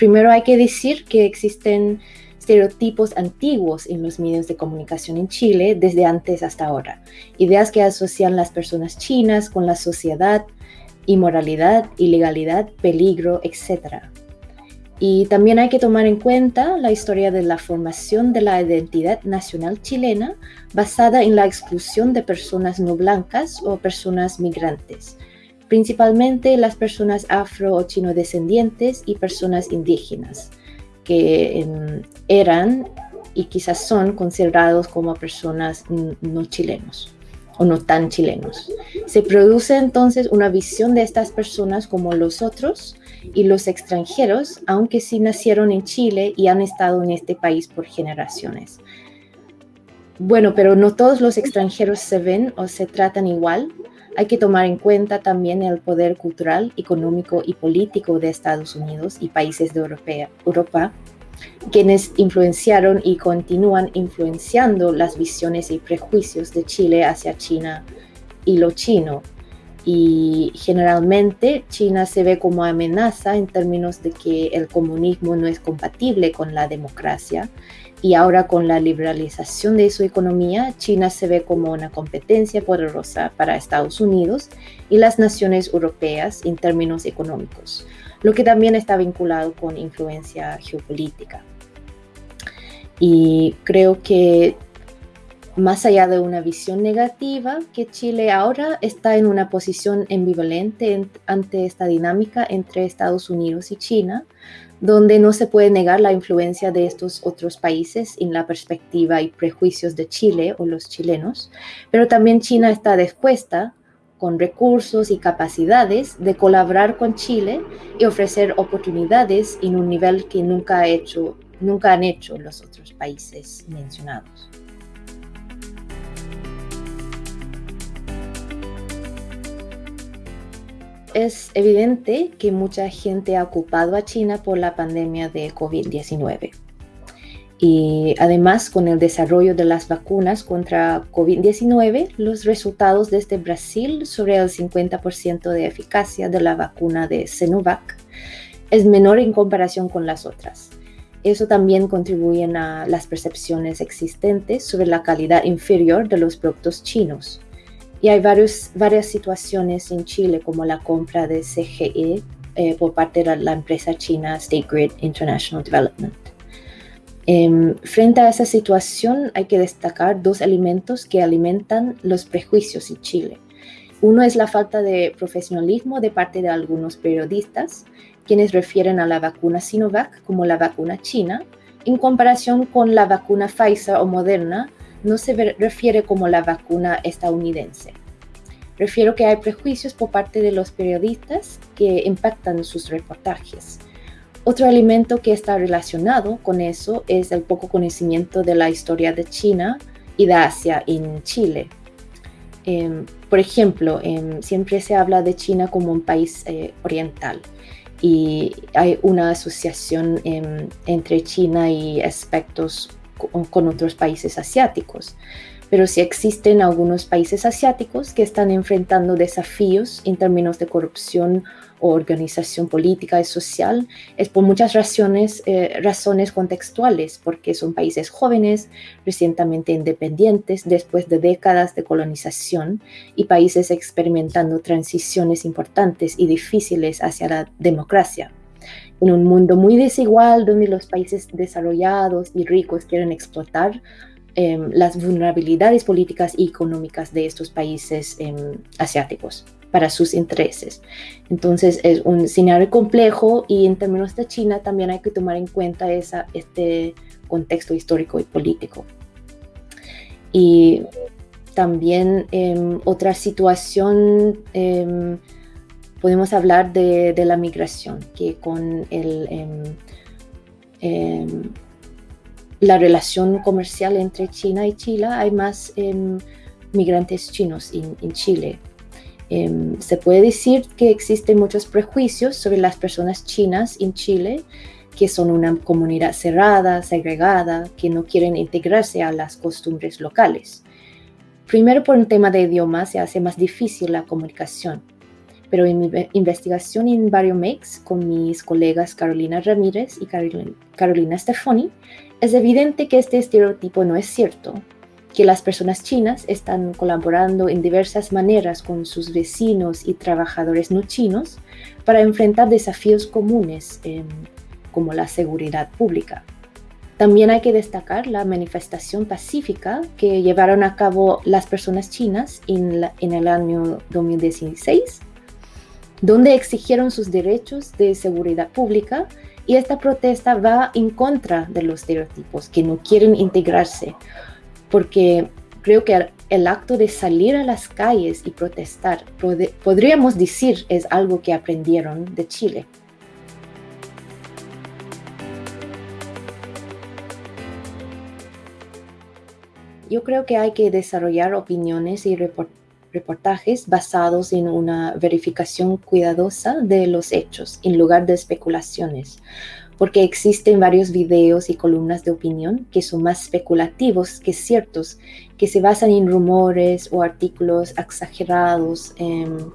primero hay que decir que existen estereotipos antiguos en los medios de comunicación en Chile desde antes hasta ahora. Ideas que asocian las personas chinas con la sociedad, inmoralidad, ilegalidad, peligro, etc. Y también hay que tomar en cuenta la historia de la formación de la identidad nacional chilena basada en la exclusión de personas no blancas o personas migrantes, principalmente las personas afro o chino descendientes y personas indígenas que em, eran y quizás son considerados como personas no chilenos o no tan chilenos. Se produce entonces una visión de estas personas como los otros y los extranjeros, aunque sí nacieron en Chile y han estado en este país por generaciones. Bueno, pero no todos los extranjeros se ven o se tratan igual hay que tomar en cuenta también el poder cultural, económico y político de Estados Unidos y países de Europa, quienes influenciaron y continúan influenciando las visiones y prejuicios de Chile hacia China y lo chino. Y generalmente China se ve como amenaza en términos de que el comunismo no es compatible con la democracia y ahora con la liberalización de su economía, China se ve como una competencia poderosa para Estados Unidos y las naciones europeas en términos económicos, lo que también está vinculado con influencia geopolítica. Y creo que más allá de una visión negativa, que Chile ahora está en una posición ambivalente ante esta dinámica entre Estados Unidos y China, donde no se puede negar la influencia de estos otros países en la perspectiva y prejuicios de Chile o los chilenos, pero también China está dispuesta con recursos y capacidades de colaborar con Chile y ofrecer oportunidades en un nivel que nunca, ha hecho, nunca han hecho los otros países mencionados. Es evidente que mucha gente ha ocupado a China por la pandemia de COVID-19. Y además, con el desarrollo de las vacunas contra COVID-19, los resultados desde Brasil sobre el 50% de eficacia de la vacuna de Sinovac es menor en comparación con las otras. Eso también contribuye a las percepciones existentes sobre la calidad inferior de los productos chinos y hay varios, varias situaciones en Chile, como la compra de CGE eh, por parte de la empresa china State Grid International Development. Em, frente a esa situación hay que destacar dos elementos que alimentan los prejuicios en Chile. Uno es la falta de profesionalismo de parte de algunos periodistas, quienes refieren a la vacuna Sinovac como la vacuna china, en comparación con la vacuna Pfizer o Moderna, no se refiere como la vacuna estadounidense. Refiero que hay prejuicios por parte de los periodistas que impactan sus reportajes. Otro elemento que está relacionado con eso es el poco conocimiento de la historia de China y de Asia en Chile. Em, por ejemplo, em, siempre se habla de China como un país eh, oriental y hay una asociación em, entre China y aspectos con otros países asiáticos. Pero sí existen algunos países asiáticos que están enfrentando desafíos en términos de corrupción o organización política y social, es por muchas razones, eh, razones contextuales, porque son países jóvenes, recientemente independientes, después de décadas de colonización, y países experimentando transiciones importantes y difíciles hacia la democracia en un mundo muy desigual donde los países desarrollados y ricos quieren explotar em, las vulnerabilidades políticas y económicas de estos países em, asiáticos para sus intereses. Entonces es un escenario complejo y en términos de China también hay que tomar en cuenta esa, este contexto histórico y político. Y también em, otra situación podemos hablar de, la migración, que con el, em, em, la relación comercial entre China y Chile hay más em, migrantes chinos en, Chile. se puede decir que existen muchos prejuicios sobre las personas chinas en Chile, que son una comunidad cerrada, segregada, que no quieren integrarse a las costumbres locales. Primero por un tema de idioma se hace más difícil la comunicación pero en mi investigación en Bariomex con mis colegas Carolina Ramírez y Carolina Stefani, es evidente que este estereotipo no es cierto, que las personas chinas están colaborando en diversas maneras con sus vecinos y trabajadores no chinos para enfrentar desafíos comunes em, como la seguridad pública. También hay que destacar la manifestación pacífica que llevaron a cabo las personas chinas en, en el año 2016 donde exigieron sus derechos de seguridad pública y esta protesta va en contra de los estereotipos que no quieren integrarse, porque creo que el acto de salir a las calles y protestar, podríamos decir, es algo que aprendieron de Chile. Yo creo que hay que desarrollar opiniones y reportajes reportajes basados en una verificación cuidadosa de los hechos en lugar de especulaciones, porque existen varios videos y columnas de opinión que son más especulativos que ciertos, que se basan en rumores o artículos exagerados en,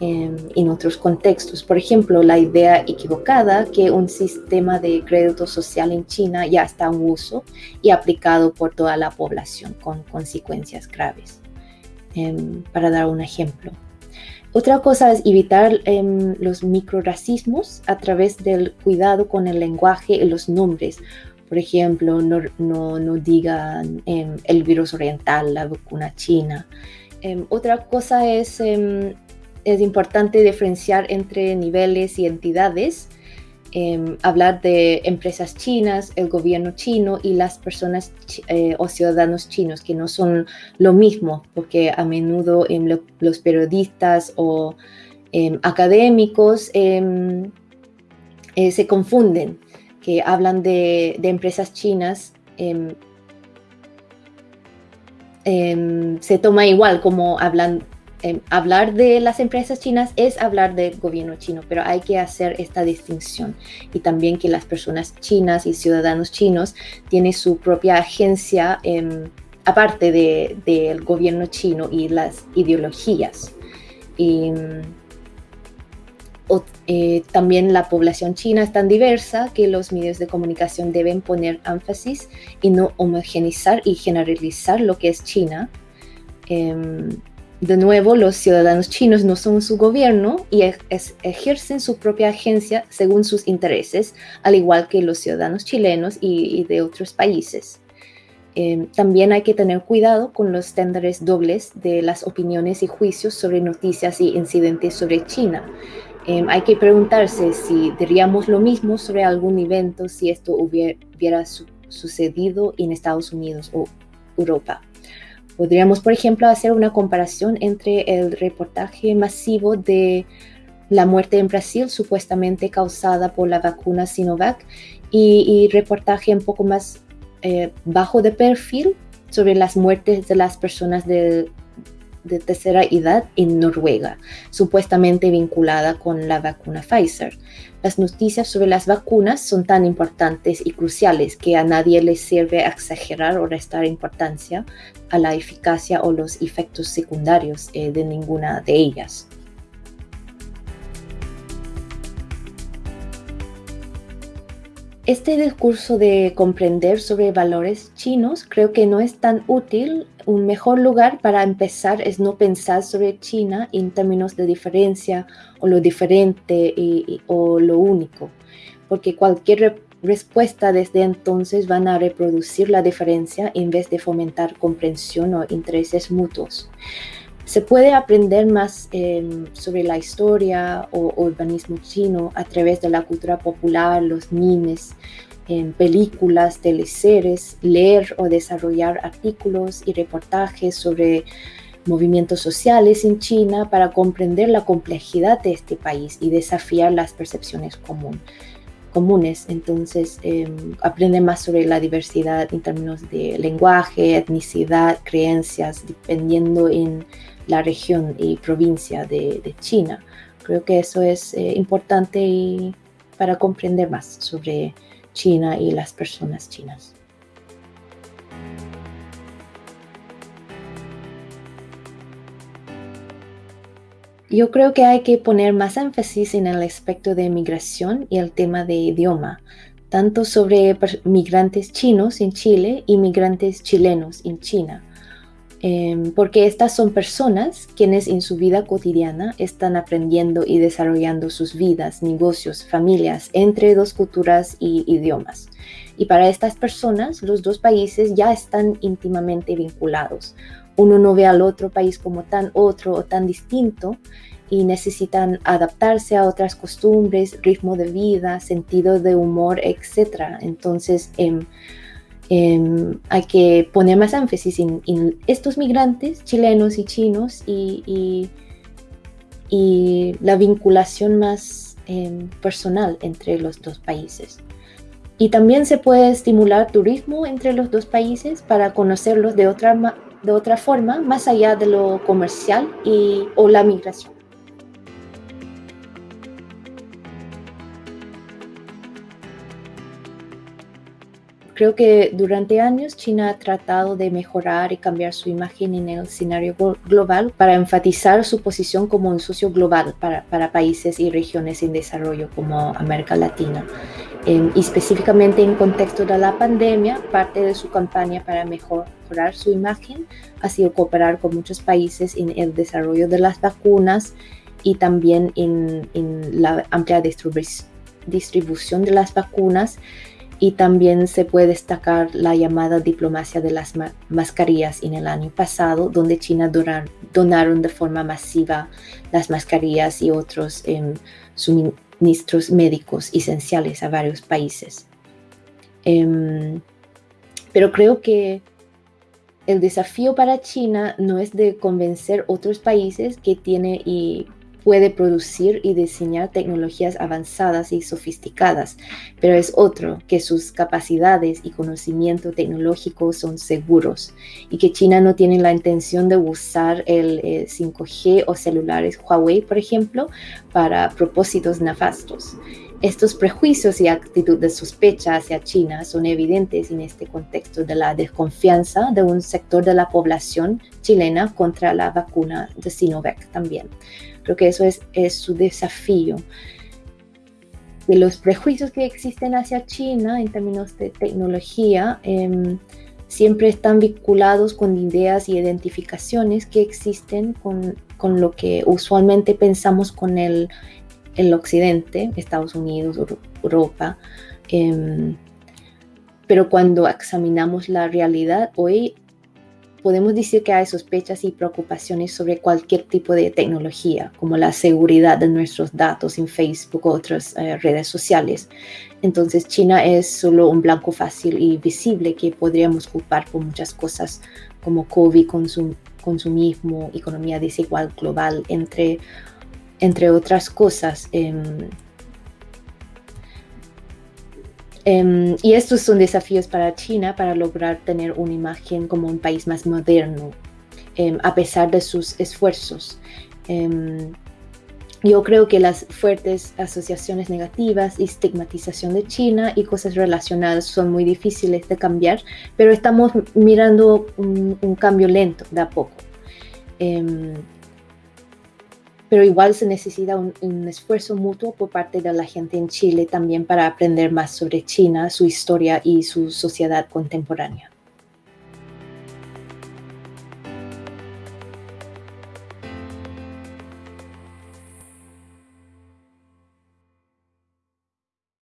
en, otros contextos. Por ejemplo, la idea equivocada que un sistema de crédito social en China ya está en uso y aplicado por toda la población con consecuencias graves. Em, para dar un ejemplo. Otra cosa es evitar em, los microracismos a través del cuidado con el lenguaje y los nombres. Por ejemplo, no, digan em, el virus oriental, la vacuna china. otra cosa es, es importante diferenciar entre niveles y entidades Em, hablar de empresas chinas, el gobierno chino y las personas eh, o ciudadanos chinos, que no son lo mismo, porque a menudo em, los periodistas o em, académicos eh, se confunden, que hablan de, de empresas chinas. se toma igual como hablan Em, hablar de las empresas chinas es hablar del gobierno chino, pero hay que hacer esta distinción y también que las personas chinas y ciudadanos chinos tienen su propia agencia em, aparte del gobierno chino y las ideologías. Y, eh, también la población china es tan diversa que los medios de comunicación deben poner énfasis y no homogenizar y generalizar lo que es China. Em, de nuevo, los ciudadanos chinos no son su gobierno y ejercen su propia agencia según sus intereses, al igual que los ciudadanos chilenos y, de otros países. Em, también hay que tener cuidado con los estándares dobles de las opiniones y juicios sobre noticias y incidentes sobre China. Em, hay que preguntarse si diríamos lo mismo sobre algún evento si esto hubiera sucedido en Estados Unidos o Europa. Podríamos, por ejemplo, hacer una comparación entre el reportaje masivo de la muerte en Brasil supuestamente causada por la vacuna Sinovac y, reportaje un poco más eh, bajo de perfil sobre las muertes de las personas de de tercera edad en Noruega, supuestamente vinculada con la vacuna Pfizer. Las noticias sobre las vacunas son tan importantes y cruciales que a nadie le sirve exagerar o restar importancia a la eficacia o los efectos secundarios eh, de ninguna de ellas. Este discurso de comprender sobre valores chinos creo que no es tan útil. Un mejor lugar para empezar es no pensar sobre China en términos de diferencia o lo diferente o lo único, porque cualquier respuesta desde entonces van a reproducir la diferencia en vez de fomentar comprensión o intereses mutuos. Se puede aprender más em, sobre la historia o urbanismo chino a través de la cultura popular, los memes, en películas, teleseries, leer o desarrollar artículos y reportajes sobre movimientos sociales en China para comprender la complejidad de este país y desafiar las percepciones comunes. Entonces, em, aprende más sobre la diversidad en términos de lenguaje, etnicidad, creencias, dependiendo en la región y provincia de, China. Creo que eso es eh, importante para comprender más sobre China y las personas chinas. Yo creo que hay que poner más énfasis en el aspecto de migración y el tema de idioma, tanto sobre migrantes chinos en Chile y migrantes chilenos en China Em, porque estas son personas quienes en su vida cotidiana están aprendiendo y desarrollando sus vidas, negocios, familias entre dos culturas y idiomas. Y para estas personas, los dos países ya están íntimamente vinculados. Uno no ve al otro país como tan otro o tan distinto y necesitan adaptarse a otras costumbres, ritmo de vida, sentido de humor, etc. Entonces, Em, hay que poner más énfasis en, estos migrantes chilenos y chinos y, la vinculación más em, personal entre los dos países. Y también se puede estimular turismo entre los dos países para conocerlos de otra, de otra forma, más allá de lo comercial y, o la migración. Creo que durante años China ha tratado de mejorar y cambiar su imagen en el escenario global para enfatizar su posición como un socio global para, para países y regiones en desarrollo como América Latina. Y específicamente en contexto de la pandemia, parte de su campaña para mejorar su imagen ha sido cooperar con muchos países en el desarrollo de las vacunas y también en, en la amplia distribución de las vacunas. Y también se puede destacar la llamada diplomacia de las mascarillas en el año pasado, donde China donaron de forma masiva las mascarillas y otros em, suministros médicos esenciales a varios países. Em, pero creo que el desafío para China no es de convencer otros países que tiene y puede producir y diseñar tecnologías avanzadas y sofisticadas, pero es otro que sus capacidades y conocimiento tecnológico son seguros y que China no tiene la intención de usar el 5G eh, o celulares Huawei, por ejemplo, para propósitos nefastos. Estos prejuicios y actitud de sospecha hacia China son evidentes en este contexto de la desconfianza de un sector de la población chilena contra la vacuna de Sinovac también. Creo que eso es, su desafío. De los prejuicios que existen hacia China en términos de tecnología, em, siempre están vinculados con ideas y identificaciones que existen con, con lo que usualmente pensamos con el, el occidente, Estados Unidos, Europa. Em, pero cuando examinamos la realidad, hoy podemos decir que hay sospechas y preocupaciones sobre cualquier tipo de tecnología, como la seguridad de nuestros datos en Facebook o otras eh, redes sociales. Entonces China es solo un blanco fácil y visible que podríamos culpar por muchas cosas como COVID, consumismo, economía desigual global, entre, entre otras cosas. Em, Em, y estos son desafíos para China para lograr tener una imagen como un país más moderno, em, a pesar de sus esfuerzos. Em, yo creo que las fuertes asociaciones negativas y estigmatización de China y cosas relacionadas son muy difíciles de cambiar, pero estamos mirando un, un cambio lento de a poco pero igual se necesita un, esfuerzo mutuo por parte de la gente en Chile también para aprender más sobre China, su historia y su sociedad contemporánea.